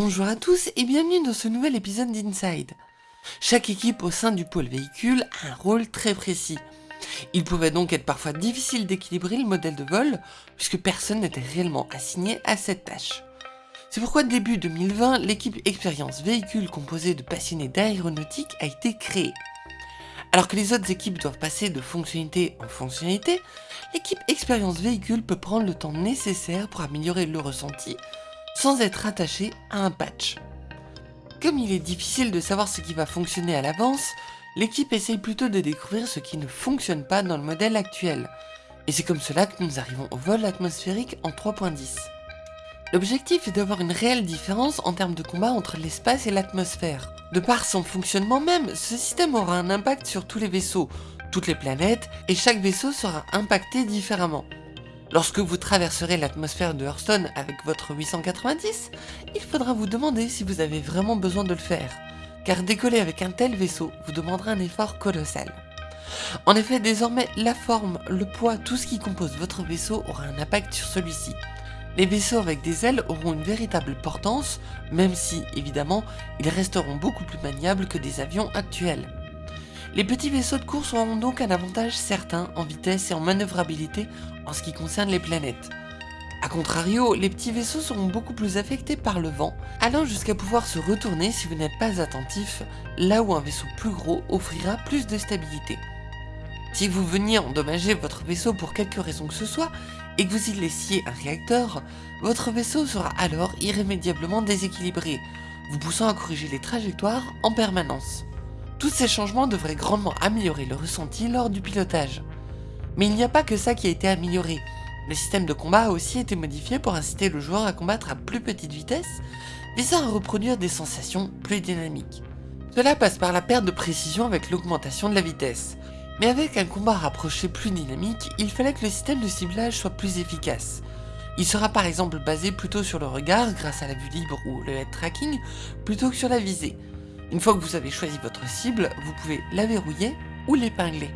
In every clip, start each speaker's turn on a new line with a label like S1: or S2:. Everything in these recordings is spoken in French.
S1: Bonjour à tous et bienvenue dans ce nouvel épisode d'Inside. Chaque équipe au sein du pôle véhicule a un rôle très précis. Il pouvait donc être parfois difficile d'équilibrer le modèle de vol puisque personne n'était réellement assigné à cette tâche. C'est pourquoi début 2020, l'équipe Expérience Véhicule composée de passionnés d'aéronautique a été créée. Alors que les autres équipes doivent passer de fonctionnalité en fonctionnalité, l'équipe Expérience Véhicule peut prendre le temps nécessaire pour améliorer le ressenti sans être attaché à un patch. Comme il est difficile de savoir ce qui va fonctionner à l'avance, l'équipe essaye plutôt de découvrir ce qui ne fonctionne pas dans le modèle actuel. Et c'est comme cela que nous arrivons au vol atmosphérique en 3.10. L'objectif est d'avoir une réelle différence en termes de combat entre l'espace et l'atmosphère. De par son fonctionnement même, ce système aura un impact sur tous les vaisseaux, toutes les planètes, et chaque vaisseau sera impacté différemment. Lorsque vous traverserez l'atmosphère de Hearthstone avec votre 890, il faudra vous demander si vous avez vraiment besoin de le faire, car décoller avec un tel vaisseau vous demandera un effort colossal. En effet, désormais, la forme, le poids, tout ce qui compose votre vaisseau aura un impact sur celui-ci. Les vaisseaux avec des ailes auront une véritable portance, même si, évidemment, ils resteront beaucoup plus maniables que des avions actuels. Les petits vaisseaux de course auront donc un avantage certain en vitesse et en manœuvrabilité en ce qui concerne les planètes. A contrario, les petits vaisseaux seront beaucoup plus affectés par le vent, allant jusqu'à pouvoir se retourner si vous n'êtes pas attentif, là où un vaisseau plus gros offrira plus de stabilité. Si vous veniez endommager votre vaisseau pour quelque raison que ce soit, et que vous y laissiez un réacteur, votre vaisseau sera alors irrémédiablement déséquilibré, vous poussant à corriger les trajectoires en permanence. Tous ces changements devraient grandement améliorer le ressenti lors du pilotage. Mais il n'y a pas que ça qui a été amélioré. Le système de combat a aussi été modifié pour inciter le joueur à combattre à plus petite vitesse, visant à reproduire des sensations plus dynamiques. Cela passe par la perte de précision avec l'augmentation de la vitesse. Mais avec un combat rapproché plus dynamique, il fallait que le système de ciblage soit plus efficace. Il sera par exemple basé plutôt sur le regard grâce à la vue libre ou le head tracking, plutôt que sur la visée, une fois que vous avez choisi votre cible, vous pouvez la verrouiller ou l'épingler.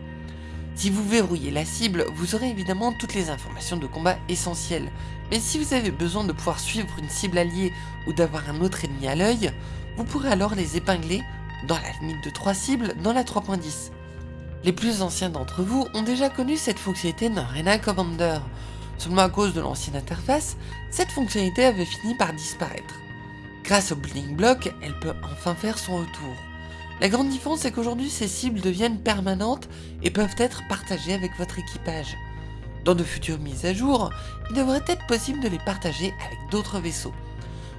S1: Si vous verrouillez la cible, vous aurez évidemment toutes les informations de combat essentielles, mais si vous avez besoin de pouvoir suivre une cible alliée ou d'avoir un autre ennemi à l'œil, vous pourrez alors les épingler, dans la limite de 3 cibles, dans la 3.10. Les plus anciens d'entre vous ont déjà connu cette fonctionnalité dans Arena Commander. Seulement à cause de l'ancienne interface, cette fonctionnalité avait fini par disparaître. Grâce au Building Block, elle peut enfin faire son retour. La grande différence est qu'aujourd'hui ces cibles deviennent permanentes et peuvent être partagées avec votre équipage. Dans de futures mises à jour, il devrait être possible de les partager avec d'autres vaisseaux.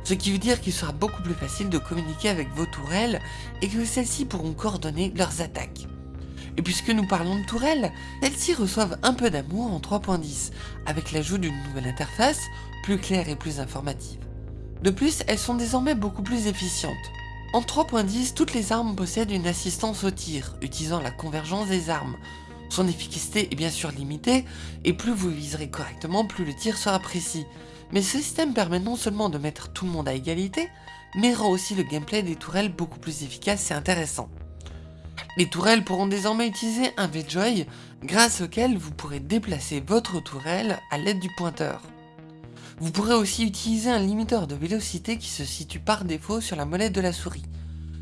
S1: Ce qui veut dire qu'il sera beaucoup plus facile de communiquer avec vos tourelles et que celles-ci pourront coordonner leurs attaques. Et puisque nous parlons de tourelles, celles-ci reçoivent un peu d'amour en 3.10, avec l'ajout d'une nouvelle interface, plus claire et plus informative. De plus, elles sont désormais beaucoup plus efficientes. En 3.10, toutes les armes possèdent une assistance au tir, utilisant la convergence des armes. Son efficacité est bien sûr limitée, et plus vous viserez correctement, plus le tir sera précis. Mais ce système permet non seulement de mettre tout le monde à égalité, mais rend aussi le gameplay des tourelles beaucoup plus efficace et intéressant. Les tourelles pourront désormais utiliser un V-Joy, grâce auquel vous pourrez déplacer votre tourelle à l'aide du pointeur. Vous pourrez aussi utiliser un limiteur de vélocité qui se situe par défaut sur la molette de la souris.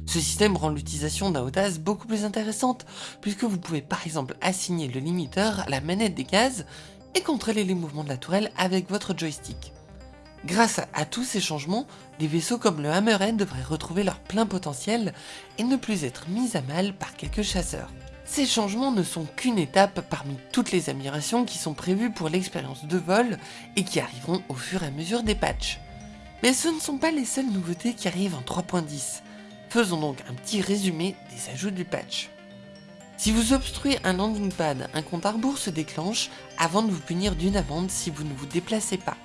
S1: Ce système rend l'utilisation d'un OTAS beaucoup plus intéressante, puisque vous pouvez par exemple assigner le limiteur à la manette des gaz et contrôler les mouvements de la tourelle avec votre joystick. Grâce à tous ces changements, des vaisseaux comme le Hammerhead devraient retrouver leur plein potentiel et ne plus être mis à mal par quelques chasseurs. Ces changements ne sont qu'une étape parmi toutes les améliorations qui sont prévues pour l'expérience de vol et qui arriveront au fur et à mesure des patchs. Mais ce ne sont pas les seules nouveautés qui arrivent en 3.10. Faisons donc un petit résumé des ajouts du patch. Si vous obstruez un landing pad, un compte à se déclenche avant de vous punir d'une amende si vous ne vous déplacez pas.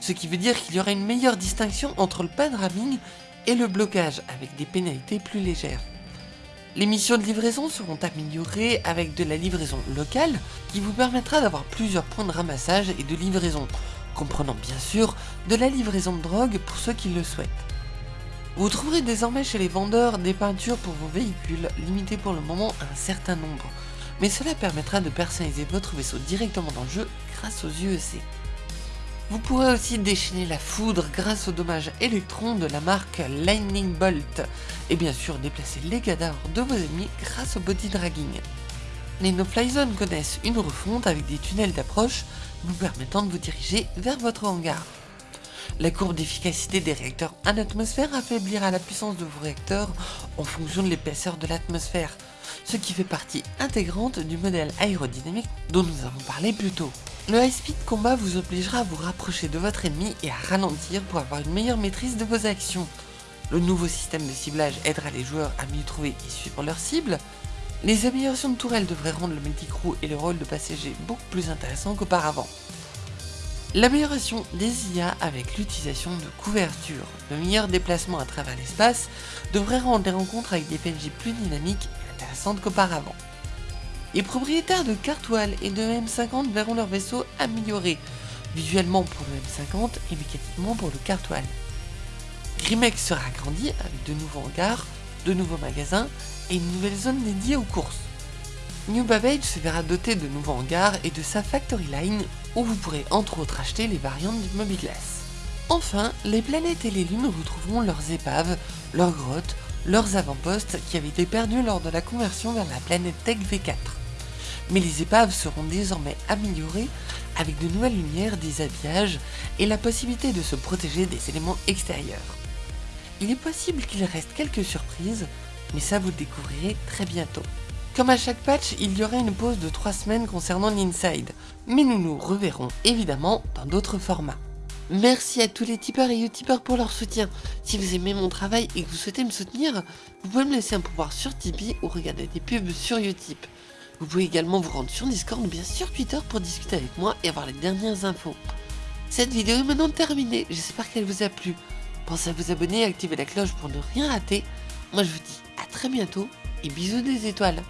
S1: Ce qui veut dire qu'il y aura une meilleure distinction entre le pad ramming et le blocage avec des pénalités plus légères. Les missions de livraison seront améliorées avec de la livraison locale qui vous permettra d'avoir plusieurs points de ramassage et de livraison, comprenant bien sûr de la livraison de drogue pour ceux qui le souhaitent. Vous trouverez désormais chez les vendeurs des peintures pour vos véhicules, limitées pour le moment à un certain nombre, mais cela permettra de personnaliser votre vaisseau directement dans le jeu grâce aux UEC. Vous pourrez aussi déchaîner la foudre grâce au dommage électron de la marque Lightning Bolt, et bien sûr déplacer les cadavres de vos ennemis grâce au body dragging. Les no-fly zones connaissent une refonte avec des tunnels d'approche vous permettant de vous diriger vers votre hangar. La courbe d'efficacité des réacteurs en atmosphère affaiblira la puissance de vos réacteurs en fonction de l'épaisseur de l'atmosphère, ce qui fait partie intégrante du modèle aérodynamique dont nous avons parlé plus tôt. Le high speed combat vous obligera à vous rapprocher de votre ennemi et à ralentir pour avoir une meilleure maîtrise de vos actions. Le nouveau système de ciblage aidera les joueurs à mieux trouver et suivre leur cible. Les améliorations de tourelles devraient rendre le multicrew et le rôle de passager beaucoup plus intéressants qu'auparavant. L'amélioration des IA avec l'utilisation de couverture, le meilleur déplacement à travers l'espace devrait rendre les rencontres avec des PNJ plus dynamiques et intéressantes qu'auparavant. Les propriétaires de Cartwall et de M50 verront leur vaisseau amélioré, visuellement pour le M50 et mécaniquement pour le Cartwall. Grimex sera agrandi avec de nouveaux hangars, de nouveaux magasins et une nouvelle zone dédiée aux courses. New Babbage se verra doté de nouveaux hangars et de sa Factory Line où vous pourrez entre autres acheter les variantes du Mobiglass. Enfin, les planètes et les lunes retrouveront leurs épaves, leurs grottes, leurs avant-postes qui avaient été perdus lors de la conversion vers la planète Tech V4. Mais les épaves seront désormais améliorées avec de nouvelles lumières, des habillages et la possibilité de se protéger des éléments extérieurs. Il est possible qu'il reste quelques surprises, mais ça vous le découvrirez très bientôt. Comme à chaque patch, il y aura une pause de 3 semaines concernant l'Inside, mais nous nous reverrons évidemment dans d'autres formats. Merci à tous les tipeurs et utipeurs pour leur soutien. Si vous aimez mon travail et que vous souhaitez me soutenir, vous pouvez me laisser un pouvoir sur Tipeee ou regarder des pubs sur Utip. Vous pouvez également vous rendre sur Discord ou bien sur Twitter pour discuter avec moi et avoir les dernières infos. Cette vidéo est maintenant terminée, j'espère qu'elle vous a plu. Pensez à vous abonner et activer la cloche pour ne rien rater. Moi je vous dis à très bientôt et bisous des étoiles